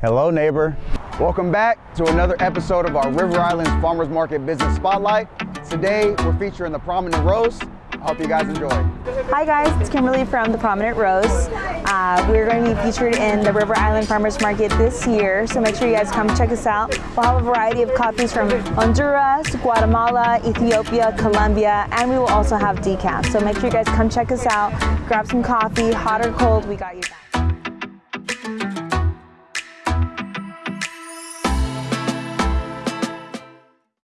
Hello, neighbor. Welcome back to another episode of our River Islands Farmers Market Business Spotlight. Today, we're featuring the Prominent Rose. I hope you guys enjoy. Hi guys, it's Kimberly from the Prominent Rose. Uh, we're going to be featured in the River Island Farmers Market this year, so make sure you guys come check us out. We'll have a variety of coffees from Honduras, Guatemala, Ethiopia, Colombia, and we will also have decaf. So make sure you guys come check us out, grab some coffee, hot or cold, we got you back.